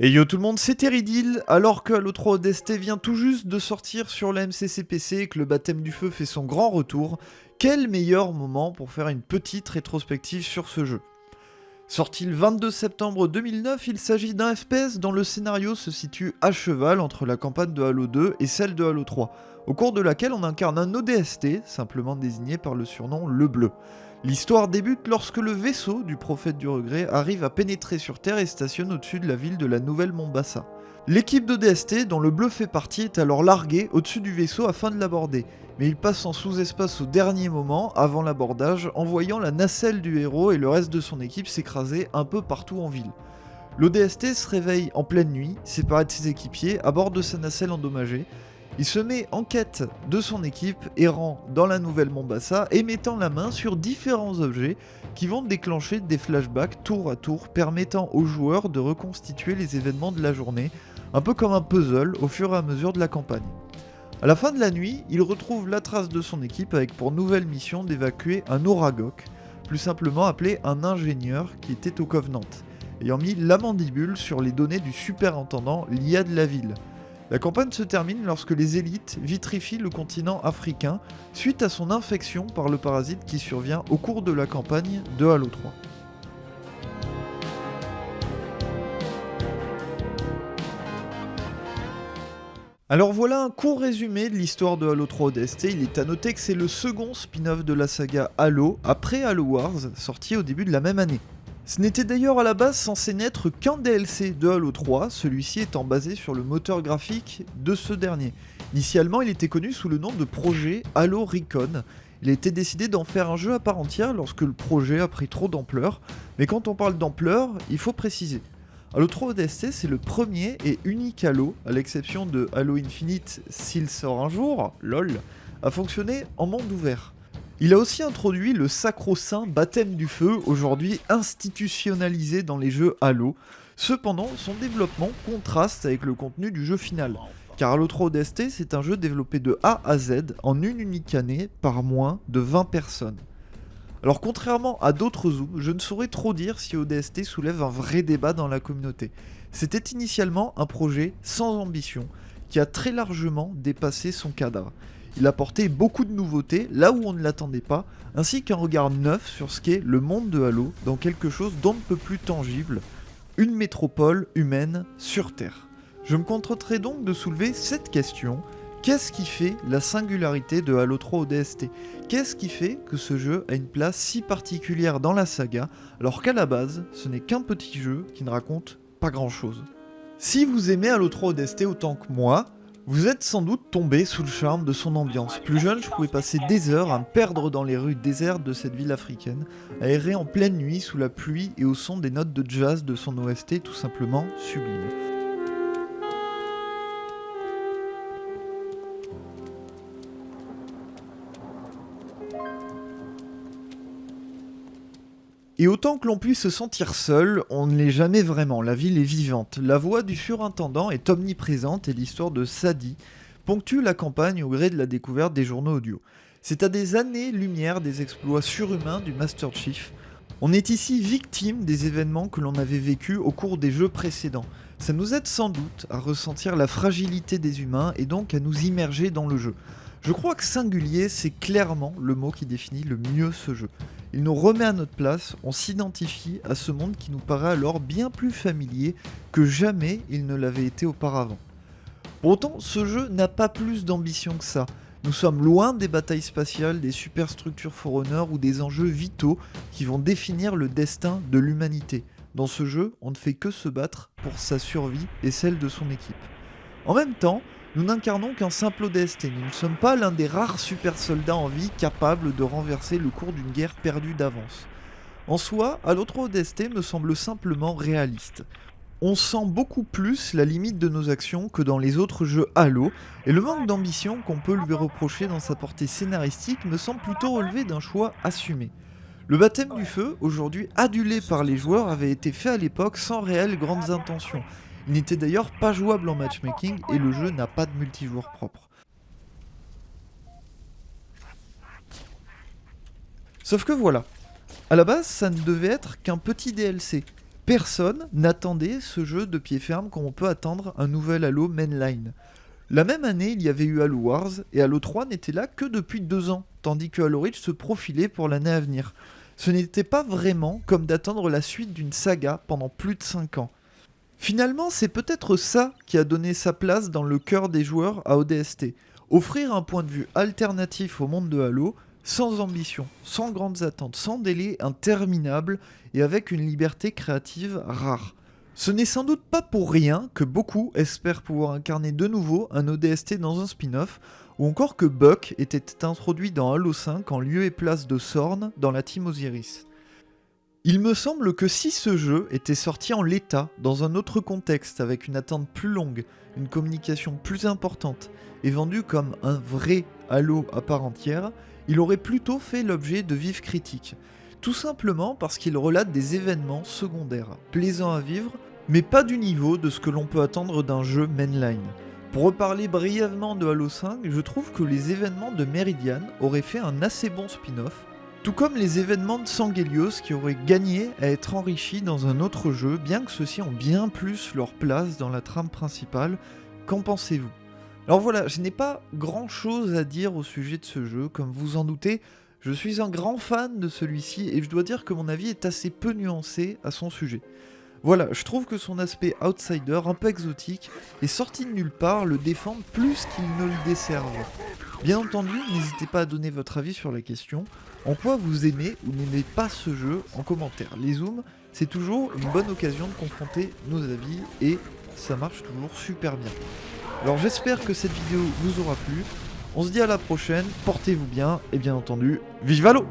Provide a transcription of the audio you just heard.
Et yo tout le monde, c'est Teridil, alors que Halo 3 ODST vient tout juste de sortir sur la MCCPC et que le baptême du feu fait son grand retour, quel meilleur moment pour faire une petite rétrospective sur ce jeu Sorti le 22 septembre 2009, il s'agit d'un FPS dont le scénario se situe à cheval entre la campagne de Halo 2 et celle de Halo 3, au cours de laquelle on incarne un ODST, simplement désigné par le surnom Le Bleu. L'histoire débute lorsque le vaisseau du prophète du regret arrive à pénétrer sur Terre et stationne au-dessus de la ville de la Nouvelle Mombasa. L'équipe d'ODST, dont le bleu fait partie, est alors larguée au-dessus du vaisseau afin de l'aborder, mais il passe en sous-espace au dernier moment, avant l'abordage, en voyant la nacelle du héros et le reste de son équipe s'écraser un peu partout en ville. L'ODST se réveille en pleine nuit, séparé de ses équipiers, à bord de sa nacelle endommagée, il se met en quête de son équipe, errant dans la nouvelle Mombasa et mettant la main sur différents objets qui vont déclencher des flashbacks tour à tour permettant aux joueurs de reconstituer les événements de la journée, un peu comme un puzzle au fur et à mesure de la campagne. À la fin de la nuit, il retrouve la trace de son équipe avec pour nouvelle mission d'évacuer un Oragok, plus simplement appelé un ingénieur qui était au Covenant, ayant mis la mandibule sur les données du superintendant Lia de la ville. La campagne se termine lorsque les élites vitrifient le continent africain suite à son infection par le parasite qui survient au cours de la campagne de Halo 3. Alors voilà un court résumé de l'histoire de Halo 3 ODST, il est à noter que c'est le second spin-off de la saga Halo après Halo Wars, sorti au début de la même année. Ce n'était d'ailleurs à la base censé n'être qu'un DLC de Halo 3, celui-ci étant basé sur le moteur graphique de ce dernier. Initialement, il était connu sous le nom de projet Halo Recon. Il été décidé d'en faire un jeu à part entière lorsque le projet a pris trop d'ampleur, mais quand on parle d'ampleur, il faut préciser. Halo 3 ODST, c'est le premier et unique Halo, à l'exception de Halo Infinite s'il sort un jour, lol, à fonctionner en monde ouvert. Il a aussi introduit le sacro-saint baptême du feu, aujourd'hui institutionnalisé dans les jeux Halo. Cependant, son développement contraste avec le contenu du jeu final. Car Halo 3 ODST, c'est un jeu développé de A à Z en une unique année par moins de 20 personnes. Alors contrairement à d'autres zooms, je ne saurais trop dire si ODST soulève un vrai débat dans la communauté. C'était initialement un projet sans ambition, qui a très largement dépassé son cadre. Il apportait beaucoup de nouveautés là où on ne l'attendait pas, ainsi qu'un regard neuf sur ce qu'est le monde de Halo dans quelque chose d'on ne peut plus tangible, une métropole humaine sur Terre. Je me contenterai donc de soulever cette question. Qu'est-ce qui fait la singularité de Halo 3 ODST Qu'est-ce qui fait que ce jeu a une place si particulière dans la saga, alors qu'à la base, ce n'est qu'un petit jeu qui ne raconte pas grand-chose? Si vous aimez Halo 3 ODST autant que moi, vous êtes sans doute tombé sous le charme de son ambiance. Plus jeune, je pouvais passer des heures à me perdre dans les rues désertes de cette ville africaine, à errer en pleine nuit sous la pluie et au son des notes de jazz de son OST tout simplement sublime. Et autant que l'on puisse se sentir seul, on ne l'est jamais vraiment, la ville est vivante. La voix du surintendant est omniprésente et l'histoire de Sadi ponctue la campagne au gré de la découverte des journaux audio. C'est à des années-lumière des exploits surhumains du Master Chief. On est ici victime des événements que l'on avait vécus au cours des jeux précédents. Ça nous aide sans doute à ressentir la fragilité des humains et donc à nous immerger dans le jeu. Je crois que singulier, c'est clairement le mot qui définit le mieux ce jeu. Il nous remet à notre place, on s'identifie à ce monde qui nous paraît alors bien plus familier que jamais il ne l'avait été auparavant. Pourtant, ce jeu n'a pas plus d'ambition que ça. Nous sommes loin des batailles spatiales, des superstructures Forerunner ou des enjeux vitaux qui vont définir le destin de l'humanité. Dans ce jeu, on ne fait que se battre pour sa survie et celle de son équipe. En même temps, nous n'incarnons qu'un simple ODST, nous ne sommes pas l'un des rares super soldats en vie capables de renverser le cours d'une guerre perdue d'avance. En soi, à l'autre ODST me semble simplement réaliste. On sent beaucoup plus la limite de nos actions que dans les autres jeux Halo, et le manque d'ambition qu'on peut lui reprocher dans sa portée scénaristique me semble plutôt relever d'un choix assumé. Le baptême du feu, aujourd'hui adulé par les joueurs, avait été fait à l'époque sans réelles grandes intentions, il n'était d'ailleurs pas jouable en matchmaking et le jeu n'a pas de multijoueur propre. Sauf que voilà, à la base ça ne devait être qu'un petit DLC, Personne n'attendait ce jeu de pied ferme comme on peut attendre un nouvel Halo Mainline. La même année, il y avait eu Halo Wars, et Halo 3 n'était là que depuis deux ans, tandis que Halo Reach se profilait pour l'année à venir. Ce n'était pas vraiment comme d'attendre la suite d'une saga pendant plus de 5 ans. Finalement, c'est peut-être ça qui a donné sa place dans le cœur des joueurs à ODST. Offrir un point de vue alternatif au monde de Halo, sans ambition, sans grandes attentes, sans délai interminable et avec une liberté créative rare. Ce n'est sans doute pas pour rien que beaucoup espèrent pouvoir incarner de nouveau un ODST dans un spin-off, ou encore que Buck était introduit dans Halo 5 en lieu et place de Sorn dans la Team Osiris. Il me semble que si ce jeu était sorti en l'état, dans un autre contexte, avec une attente plus longue, une communication plus importante, et vendu comme un vrai Halo à part entière, il aurait plutôt fait l'objet de vives critiques. Tout simplement parce qu'il relate des événements secondaires, plaisants à vivre, mais pas du niveau de ce que l'on peut attendre d'un jeu mainline. Pour reparler brièvement de Halo 5, je trouve que les événements de Meridian auraient fait un assez bon spin-off, tout comme les événements de Sangelios qui auraient gagné à être enrichis dans un autre jeu, bien que ceux-ci ont bien plus leur place dans la trame principale. Qu'en pensez-vous? Alors voilà, je n'ai pas grand chose à dire au sujet de ce jeu, comme vous en doutez, je suis un grand fan de celui-ci et je dois dire que mon avis est assez peu nuancé à son sujet. Voilà, je trouve que son aspect outsider, un peu exotique, et sorti de nulle part, le défend plus qu'il ne le desserve. Bien entendu, n'hésitez pas à donner votre avis sur la question. En quoi vous aimez ou n'aimez pas ce jeu en commentaire Les zooms, c'est toujours une bonne occasion de confronter nos avis et ça marche toujours super bien. Alors j'espère que cette vidéo vous aura plu. On se dit à la prochaine, portez-vous bien et bien entendu, vive l'eau